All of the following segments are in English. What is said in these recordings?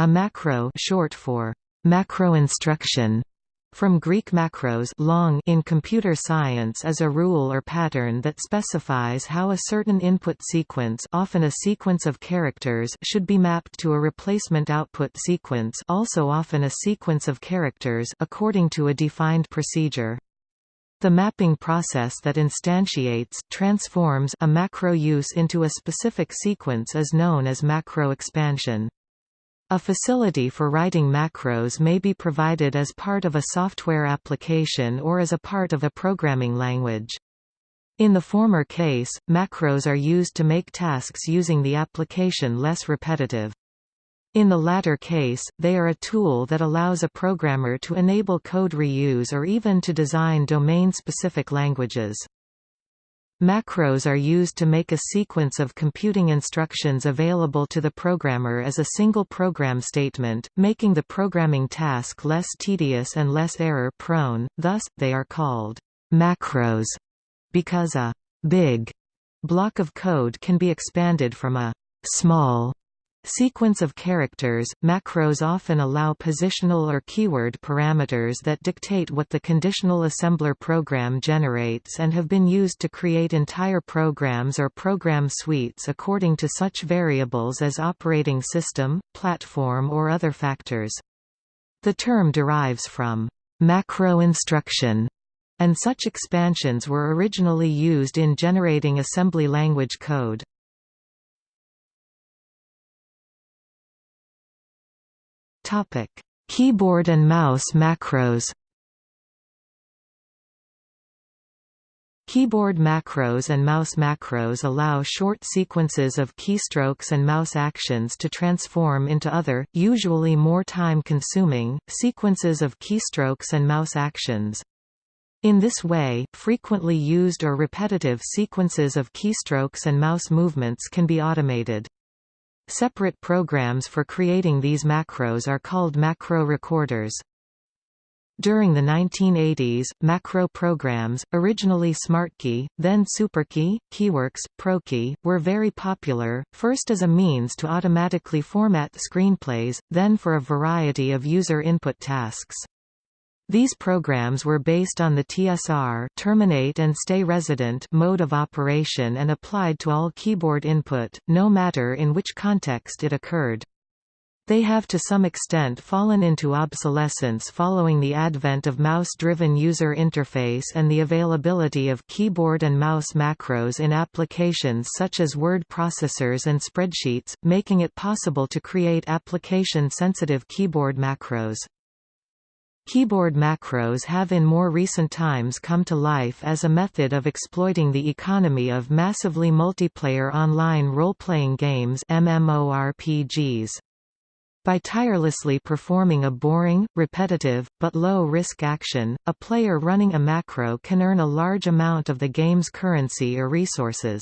A macro short for macro instruction from Greek macros long in computer science is a rule or pattern that specifies how a certain input sequence often a sequence of characters should be mapped to a replacement output sequence also often a sequence of characters according to a defined procedure. The mapping process that instantiates transforms a macro use into a specific sequence is known as macro expansion. A facility for writing macros may be provided as part of a software application or as a part of a programming language. In the former case, macros are used to make tasks using the application less repetitive. In the latter case, they are a tool that allows a programmer to enable code reuse or even to design domain-specific languages. Macros are used to make a sequence of computing instructions available to the programmer as a single program statement, making the programming task less tedious and less error-prone, thus, they are called macros, because a big block of code can be expanded from a small Sequence of characters, macros often allow positional or keyword parameters that dictate what the conditional assembler program generates and have been used to create entire programs or program suites according to such variables as operating system, platform or other factors. The term derives from macro instruction, and such expansions were originally used in generating assembly language code. Topic: Keyboard and mouse macros. Keyboard macros and mouse macros allow short sequences of keystrokes and mouse actions to transform into other, usually more time-consuming, sequences of keystrokes and mouse actions. In this way, frequently used or repetitive sequences of keystrokes and mouse movements can be automated. Separate programs for creating these macros are called macro recorders. During the 1980s, macro programs, originally SmartKey, then SuperKey, Keyworks, ProKey, were very popular, first as a means to automatically format screenplays, then for a variety of user input tasks. These programs were based on the TSR terminate and stay resident mode of operation and applied to all keyboard input, no matter in which context it occurred. They have to some extent fallen into obsolescence following the advent of mouse-driven user interface and the availability of keyboard and mouse macros in applications such as word processors and spreadsheets, making it possible to create application-sensitive keyboard macros. Keyboard macros have in more recent times come to life as a method of exploiting the economy of massively multiplayer online role-playing games MMORPGs. By tirelessly performing a boring, repetitive, but low-risk action, a player running a macro can earn a large amount of the game's currency or resources.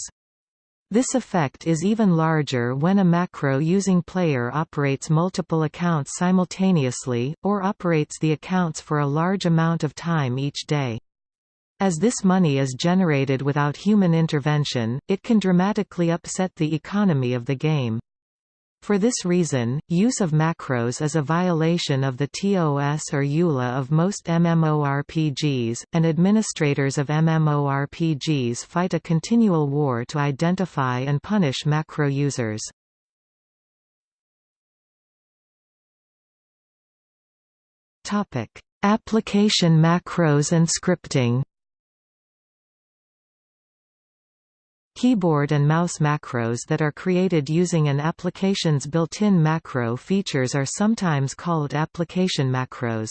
This effect is even larger when a macro-using player operates multiple accounts simultaneously, or operates the accounts for a large amount of time each day. As this money is generated without human intervention, it can dramatically upset the economy of the game. For this reason, use of macros is a violation of the TOS or EULA of most MMORPGs, and administrators of MMORPGs fight a continual war to identify and punish macro users. Application macros and scripting Keyboard and mouse macros that are created using an application's built-in macro features are sometimes called application macros.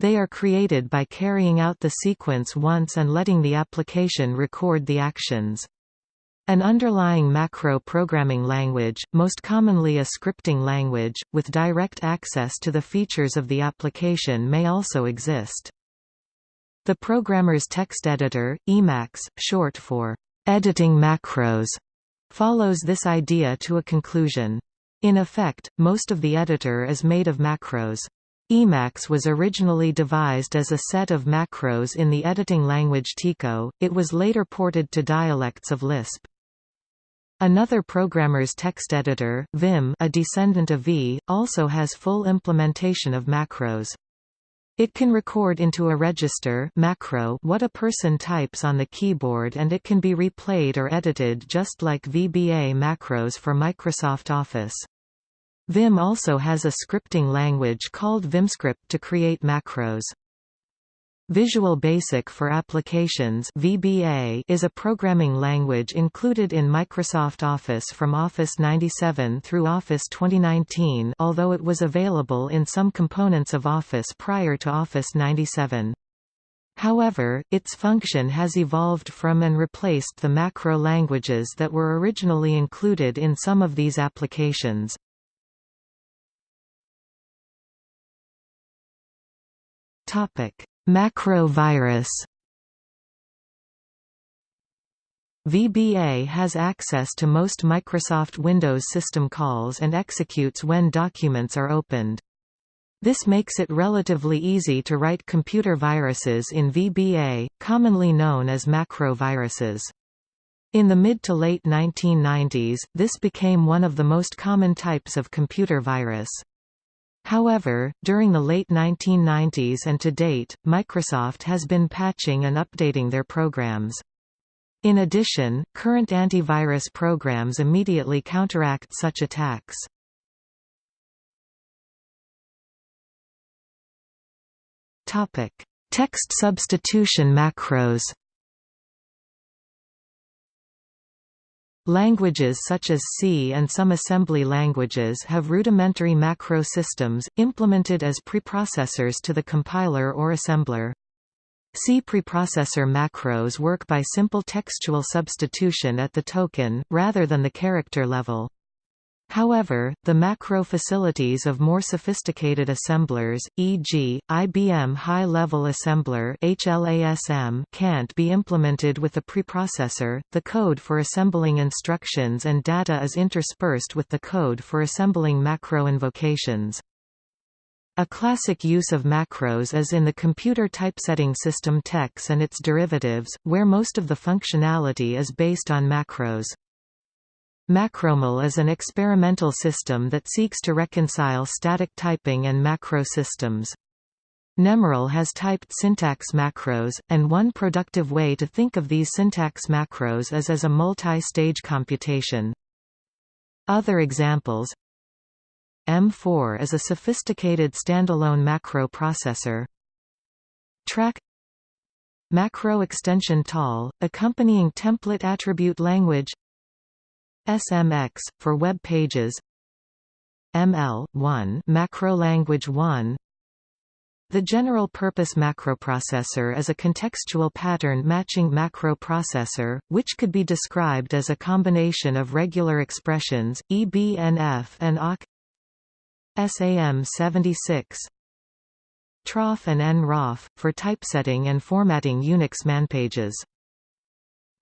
They are created by carrying out the sequence once and letting the application record the actions. An underlying macro programming language, most commonly a scripting language, with direct access to the features of the application may also exist. The programmer's text editor, Emacs, short for editing macros follows this idea to a conclusion. In effect, most of the editor is made of macros. Emacs was originally devised as a set of macros in the editing language TECO, it was later ported to dialects of Lisp. Another programmer's text editor, Vim a descendant of V, also has full implementation of macros. It can record into a register macro what a person types on the keyboard and it can be replayed or edited just like VBA macros for Microsoft Office. Vim also has a scripting language called VimScript to create macros. Visual Basic for Applications VBA is a programming language included in Microsoft Office from Office 97 through Office 2019 although it was available in some components of Office prior to Office 97. However, its function has evolved from and replaced the macro languages that were originally included in some of these applications. Topic Macro virus VBA has access to most Microsoft Windows system calls and executes when documents are opened. This makes it relatively easy to write computer viruses in VBA, commonly known as macro viruses. In the mid to late 1990s, this became one of the most common types of computer virus. However, during the late 1990s and to date, Microsoft has been patching and updating their programs. In addition, current antivirus programs immediately counteract such attacks. Text substitution macros Languages such as C and some assembly languages have rudimentary macro systems, implemented as preprocessors to the compiler or assembler. C preprocessor macros work by simple textual substitution at the token, rather than the character level. However, the macro facilities of more sophisticated assemblers, e.g., IBM High-Level Assembler (HLASM), can't be implemented with a preprocessor. The code for assembling instructions and data is interspersed with the code for assembling macro invocations. A classic use of macros is in the computer typesetting system TeX and its derivatives, where most of the functionality is based on macros. MacroML is an experimental system that seeks to reconcile static typing and macro systems. Nemerle has typed syntax macros, and one productive way to think of these syntax macros is as a multi-stage computation. Other examples M4 is a sophisticated standalone macro processor. TRAC Macro extension TAL, accompanying template attribute language SMX, for web pages ML, 1 macro language 1 the general-purpose macroprocessor is a contextual pattern matching macro processor, which could be described as a combination of regular expressions, EBNF and awk SAM76 troff and nroff, for typesetting and formatting Unix manpages.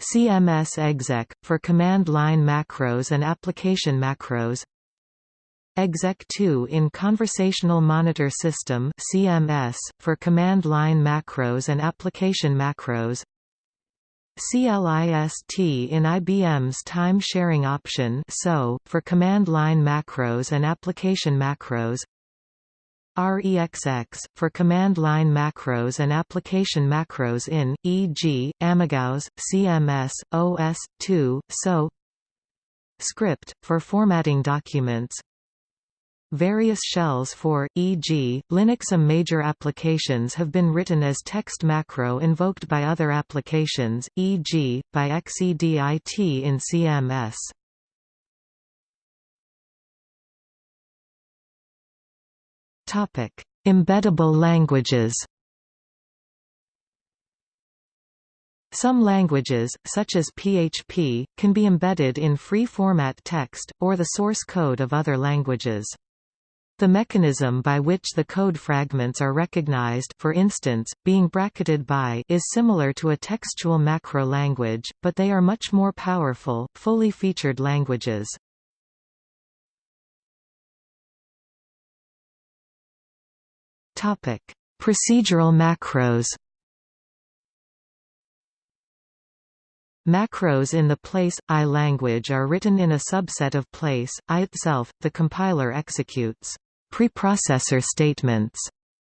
CMS exec, for command line macros and application macros. Exec2 in Conversational Monitor System CMS, for command line macros and application macros. CLIST in IBM's time sharing option so, for command line macros and application macros REXX, for command line macros and application macros in, e.g., AmigaOS, CMS, OS, 2, SO Script, for formatting documents Various shells for, e.g., Linuxum major applications have been written as text macro invoked by other applications, e.g., by XEDIT in CMS. Topic: Embeddable languages. Some languages, such as PHP, can be embedded in free-format text, or the source code of other languages. The mechanism by which the code fragments are recognized for instance, being bracketed by is similar to a textual macro language, but they are much more powerful, fully featured languages. Topic: Procedural macros. Macros in the PL/I language are written in a subset of place I itself. The compiler executes preprocessor statements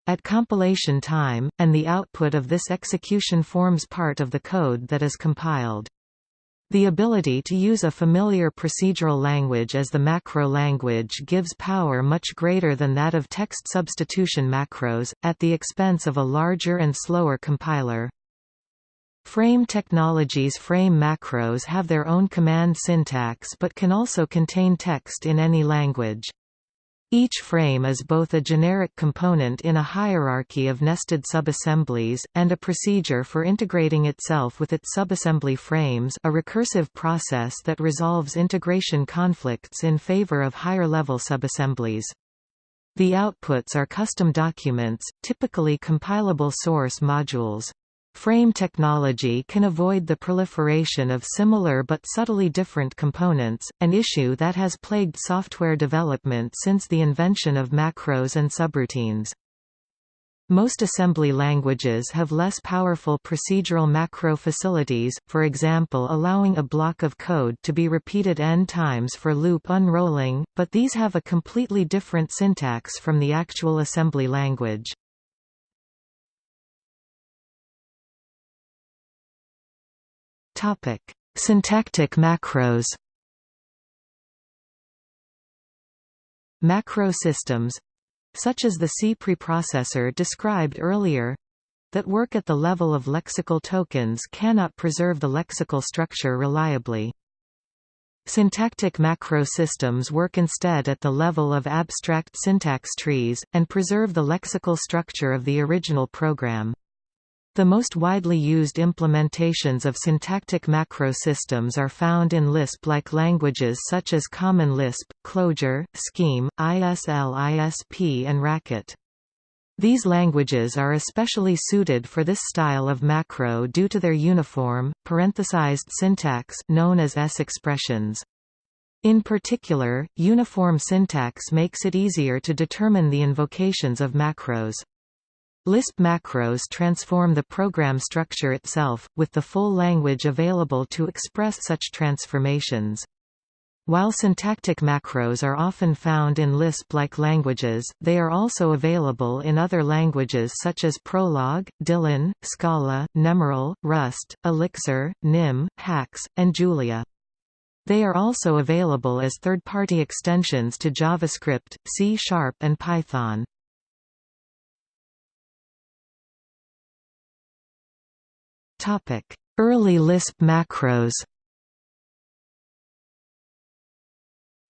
at compilation time, and the output of this execution forms part of the code that is compiled. The ability to use a familiar procedural language as the macro language gives power much greater than that of text substitution macros, at the expense of a larger and slower compiler. Frame technologies frame macros have their own command syntax but can also contain text in any language. Each frame is both a generic component in a hierarchy of nested subassemblies, and a procedure for integrating itself with its subassembly frames a recursive process that resolves integration conflicts in favor of higher-level subassemblies. The outputs are custom documents, typically compilable source modules. Frame technology can avoid the proliferation of similar but subtly different components, an issue that has plagued software development since the invention of macros and subroutines. Most assembly languages have less powerful procedural macro facilities, for example allowing a block of code to be repeated n times for loop unrolling, but these have a completely different syntax from the actual assembly language. Topic: Syntactic macros. Macro systems such as the C preprocessor described earlier that work at the level of lexical tokens cannot preserve the lexical structure reliably. Syntactic macro systems work instead at the level of abstract syntax trees, and preserve the lexical structure of the original program. The most widely used implementations of syntactic macro systems are found in Lisp-like languages such as Common Lisp, Clojure, Scheme, ISLISP and Racket. These languages are especially suited for this style of macro due to their uniform, parenthesized syntax known as S-expressions. In particular, uniform syntax makes it easier to determine the invocations of macros. Lisp macros transform the program structure itself, with the full language available to express such transformations. While syntactic macros are often found in Lisp-like languages, they are also available in other languages such as Prolog, Dylan, Scala, Nemerle, Rust, Elixir, Nim, Haxe, and Julia. They are also available as third-party extensions to JavaScript, C Sharp and Python. Topic: Early Lisp macros.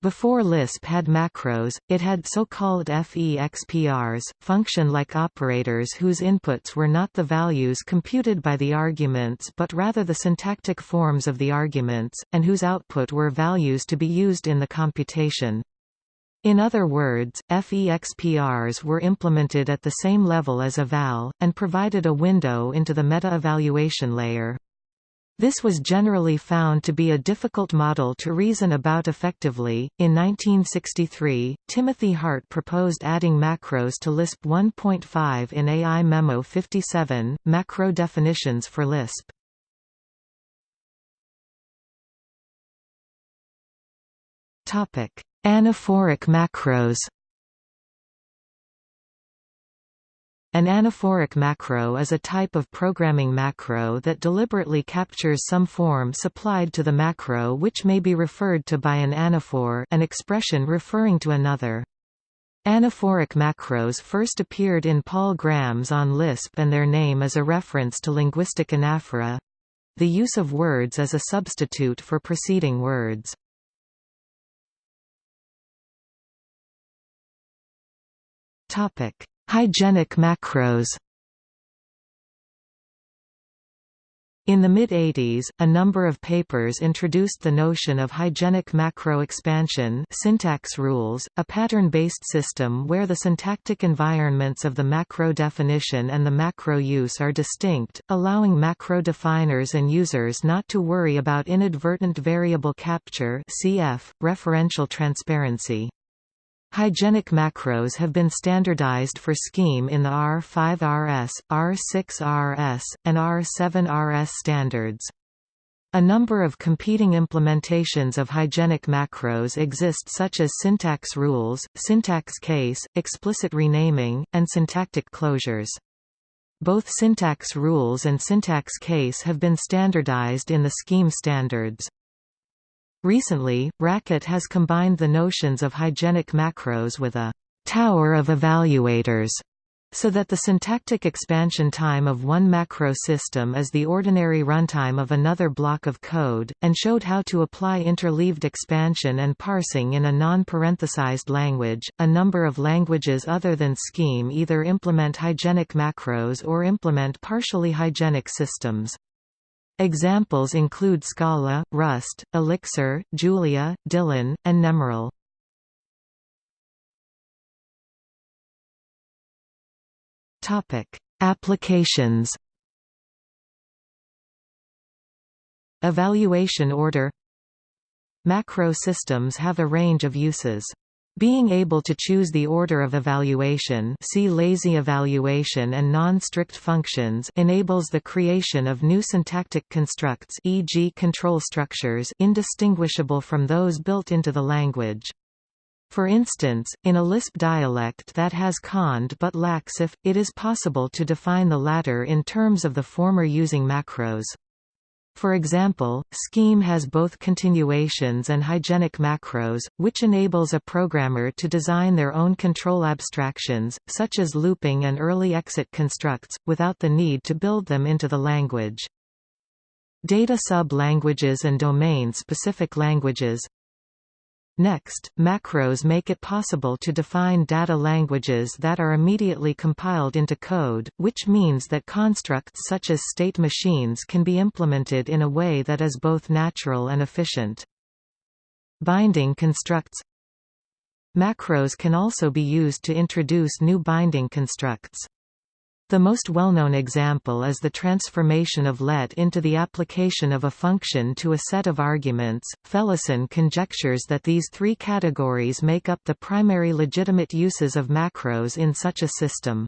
Before Lisp had macros, it had so-called FEXPRs, function-like operators whose inputs were not the values computed by the arguments but rather the syntactic forms of the arguments, and whose output were values to be used in the computation. In other words, FEXPRs were implemented at the same level as eval, and provided a window into the meta-evaluation layer. This was generally found to be a difficult model to reason about effectively. In 1963, Timothy Hart proposed adding macros to Lisp 1.5 in AI Memo 57, Macro Definitions for Lisp. Topic: Anaphoric macros An anaphoric macro is a type of programming macro that deliberately captures some form supplied to the macro which may be referred to by an anaphor an expression referring to another. Anaphoric macros first appeared in Paul Graham's on Lisp and their name is a reference to linguistic anaphora—the use of words as a substitute for preceding words. Topic: Hygienic macros. In the mid-80s, a number of papers introduced the notion of hygienic macro expansion syntax rules, a pattern-based system where the syntactic environments of the macro definition and the macro use are distinct, allowing macro definers and users not to worry about inadvertent variable capture cf. referential transparency. Hygienic macros have been standardized for Scheme in the R5RS, R6RS, and R7RS standards. A number of competing implementations of hygienic macros exist such as syntax rules, syntax case, explicit renaming, and syntactic closures. Both syntax rules and syntax case have been standardized in the scheme standards. Recently, Racket has combined the notions of hygienic macros with a tower of evaluators so that the syntactic expansion time of one macro system is the ordinary runtime of another block of code, and showed how to apply interleaved expansion and parsing in a non-parenthesized language. A number of languages other than Scheme either implement hygienic macros or implement partially hygienic systems. Examples include Scala, Rust, Elixir, Julia, Dylan, and Nemerle. Topic: Applications. Evaluation order Macro systems have a range of uses. Being able to choose the order of evaluation see lazy evaluation and non-strict functions enables the creation of new syntactic constructs e.g. control structures indistinguishable from those built into the language. For instance, in a Lisp dialect that has cond but lacks if, it is possible to define the latter in terms of the former using macros. For example, Scheme has both continuations and hygienic macros, which enables a programmer to design their own control abstractions, such as looping and early exit constructs, without the need to build them into the language. Data sub-languages and domain-specific languages Next, macros make it possible to define data languages that are immediately compiled into code, which means that constructs such as state machines can be implemented in a way that is both natural and efficient. Binding constructs Macros can also be used to introduce new binding constructs. The most well-known example is the transformation of let into the application of a function to a set of arguments. Felleisen conjectures that these three categories make up the primary legitimate uses of macros in such a system.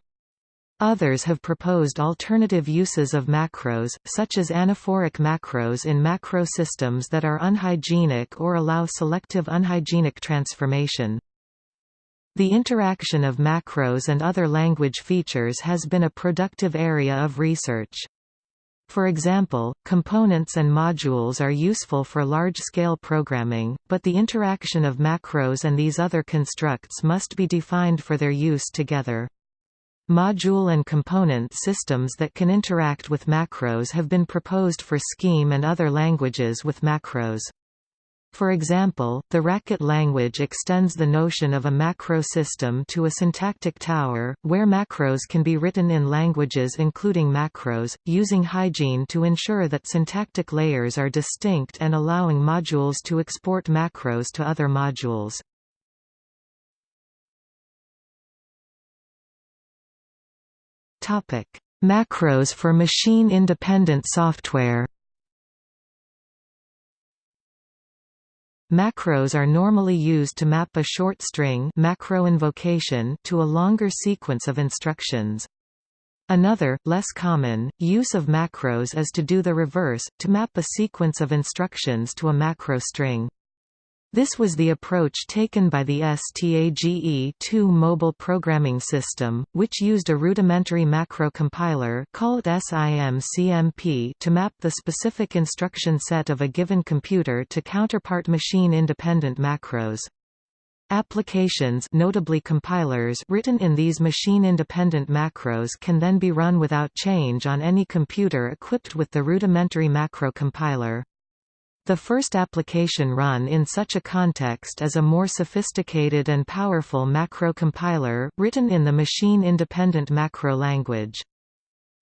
Others have proposed alternative uses of macros, such as anaphoric macros in macro systems that are unhygienic or allow selective unhygienic transformation. The interaction of macros and other language features has been a productive area of research. For example, components and modules are useful for large-scale programming, but the interaction of macros and these other constructs must be defined for their use together. Module and component systems that can interact with macros have been proposed for Scheme and other languages with macros. For example, the Racket language extends the notion of a macro system to a syntactic tower, where macros can be written in languages including macros, using hygiene to ensure that syntactic layers are distinct and allowing modules to export macros to other modules. Macros for machine-independent software Macros are normally used to map a short string macro invocation to a longer sequence of instructions. Another, less common, use of macros is to do the reverse, to map a sequence of instructions to a macro string. This was the approach taken by the STAGE2 mobile programming system, which used a rudimentary macro compiler called SIMCMP to map the specific instruction set of a given computer to counterpart machine-independent macros. Applications notably compilers written in these machine-independent macros can then be run without change on any computer equipped with the rudimentary macro compiler. The first application run in such a context is a more sophisticated and powerful macro compiler, written in the machine-independent macro language.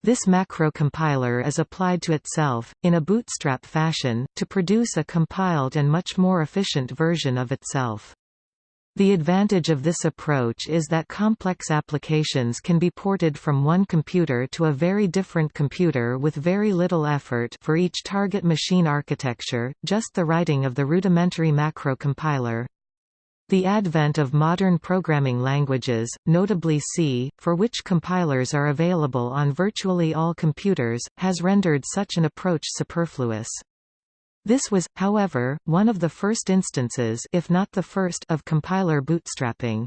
This macro compiler is applied to itself, in a bootstrap fashion, to produce a compiled and much more efficient version of itself. The advantage of this approach is that complex applications can be ported from one computer to a very different computer with very little effort for each target machine architecture, just the writing of the rudimentary macro compiler. The advent of modern programming languages, notably C, for which compilers are available on virtually all computers, has rendered such an approach superfluous. This was, however, one of the first instances if not the first of compiler bootstrapping.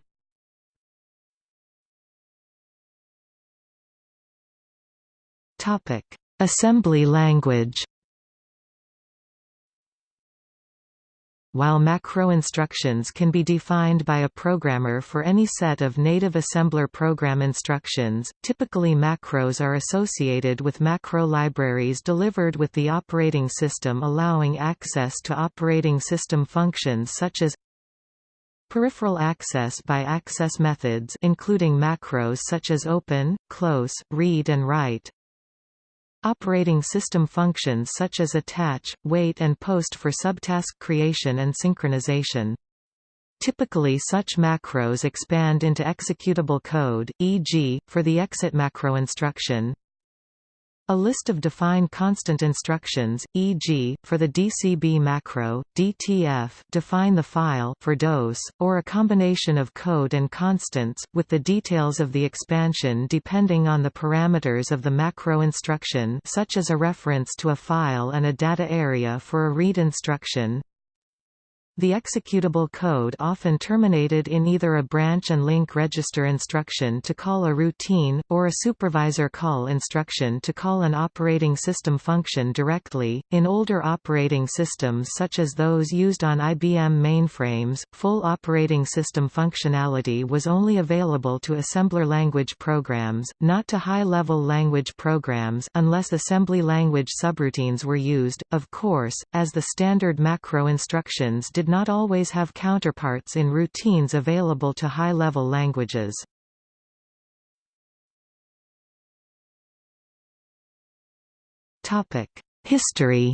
Assembly language While macro instructions can be defined by a programmer for any set of native assembler program instructions, typically macros are associated with macro libraries delivered with the operating system allowing access to operating system functions such as Peripheral access by access methods including macros such as open, close, read and write Operating system functions such as attach, wait and post for subtask creation and synchronization. Typically such macros expand into executable code, e.g., for the exit macro instruction, a list of defined constant instructions, e.g., for the DCB macro, DTF define the file for DOS, or a combination of code and constants, with the details of the expansion depending on the parameters of the macro instruction such as a reference to a file and a data area for a read instruction, the executable code often terminated in either a branch and link register instruction to call a routine, or a supervisor call instruction to call an operating system function directly. In older operating systems such as those used on IBM mainframes, full operating system functionality was only available to assembler language programs, not to high-level language programs unless assembly language subroutines were used, of course, as the standard macro instructions did did not always have counterparts in routines available to high-level languages. History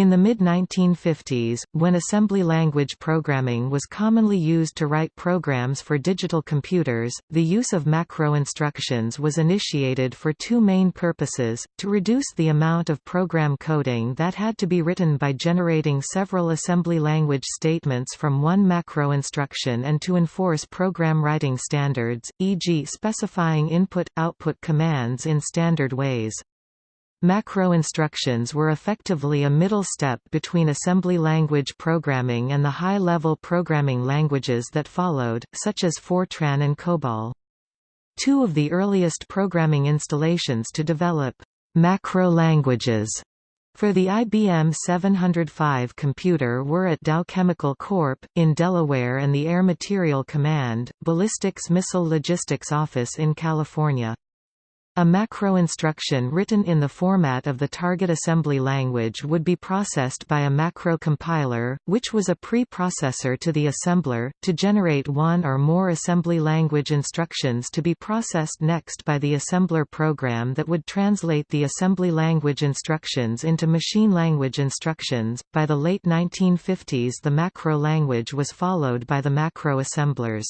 In the mid-1950s, when assembly language programming was commonly used to write programs for digital computers, the use of macro instructions was initiated for two main purposes, to reduce the amount of program coding that had to be written by generating several assembly language statements from one macro instruction and to enforce program writing standards, e.g. specifying input-output commands in standard ways. Macro instructions were effectively a middle step between assembly language programming and the high-level programming languages that followed, such as Fortran and COBOL. Two of the earliest programming installations to develop macro languages for the IBM 705 computer were at Dow Chemical Corp. in Delaware and the Air Material Command, Ballistics Missile Logistics Office in California. A macro instruction written in the format of the target assembly language would be processed by a macro compiler, which was a pre-processor to the assembler, to generate one or more assembly language instructions to be processed next by the assembler program that would translate the assembly language instructions into machine language instructions. By the late 1950s the macro language was followed by the macro assemblers.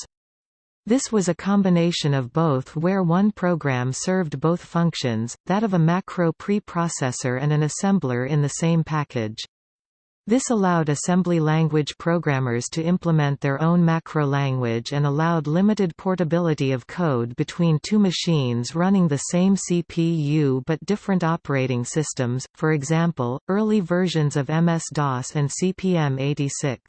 This was a combination of both where one program served both functions, that of a macro preprocessor and an assembler in the same package. This allowed assembly language programmers to implement their own macro language and allowed limited portability of code between two machines running the same CPU but different operating systems, for example, early versions of MS-DOS and CP/M86.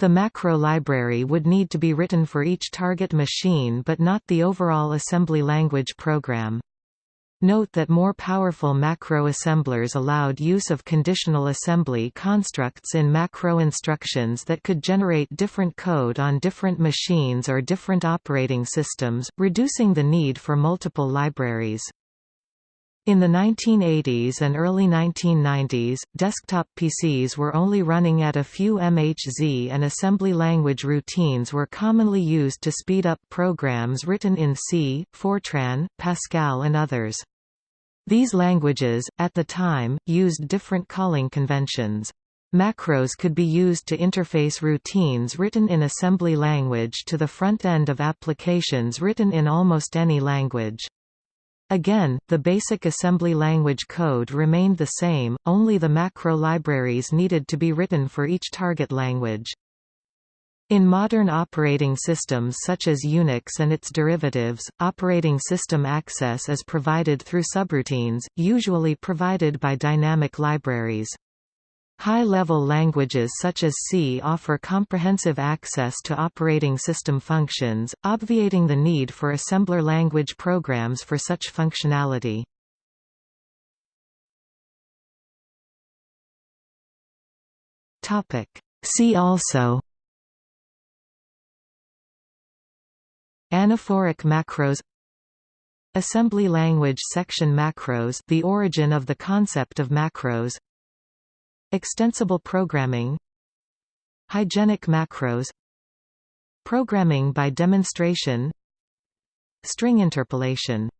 The macro library would need to be written for each target machine but not the overall assembly language program. Note that more powerful macro assemblers allowed use of conditional assembly constructs in macro instructions that could generate different code on different machines or different operating systems, reducing the need for multiple libraries. In the 1980s and early 1990s, desktop PCs were only running at a few MHZ and assembly language routines were commonly used to speed up programs written in C, Fortran, Pascal and others. These languages, at the time, used different calling conventions. Macros could be used to interface routines written in assembly language to the front end of applications written in almost any language. Again, the basic assembly language code remained the same, only the macro libraries needed to be written for each target language. In modern operating systems such as Unix and its derivatives, operating system access is provided through subroutines, usually provided by dynamic libraries. High-level languages such as C offer comprehensive access to operating system functions, obviating the need for assembler language programs for such functionality. See also Anaphoric macros Assembly language section macros the origin of the concept of macros Extensible programming Hygienic macros Programming by demonstration String interpolation